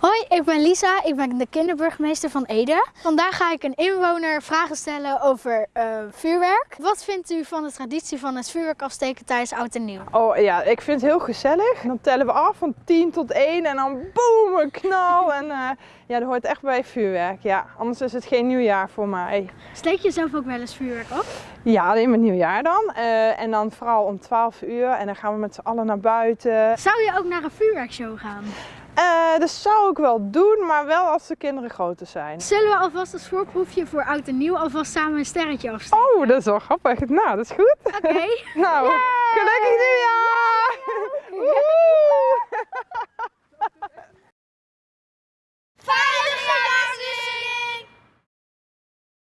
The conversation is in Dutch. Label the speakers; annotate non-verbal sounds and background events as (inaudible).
Speaker 1: Hoi, ik ben Lisa. Ik ben de kinderburgemeester van Ede. Vandaag ga ik een inwoner vragen stellen over eh, vuurwerk. Wat vindt u van de traditie van het vuurwerk afsteken tijdens Oud en Nieuw?
Speaker 2: Oh ja, ik vind het heel gezellig. Dan tellen we af van 10 tot 1 en dan boem, een knal. En uh, ja, dat hoort echt bij vuurwerk. Ja, anders is het geen nieuwjaar voor mij.
Speaker 1: Steek je zelf ook wel eens vuurwerk af?
Speaker 2: Ja, alleen met nieuwjaar dan. Uh, en dan vooral om 12 uur en dan gaan we met z'n allen naar buiten.
Speaker 1: Zou je ook naar een vuurwerkshow gaan?
Speaker 2: Uh, dat zou ik wel doen, maar wel als de kinderen groter zijn.
Speaker 1: Zullen we alvast als voorproefje voor oud en nieuw alvast samen een sterretje afsteken?
Speaker 2: Oh, dat is wel grappig. Nou, dat is goed.
Speaker 1: Oké. Okay. (laughs)
Speaker 2: nou, gelukkig nieuwjaar!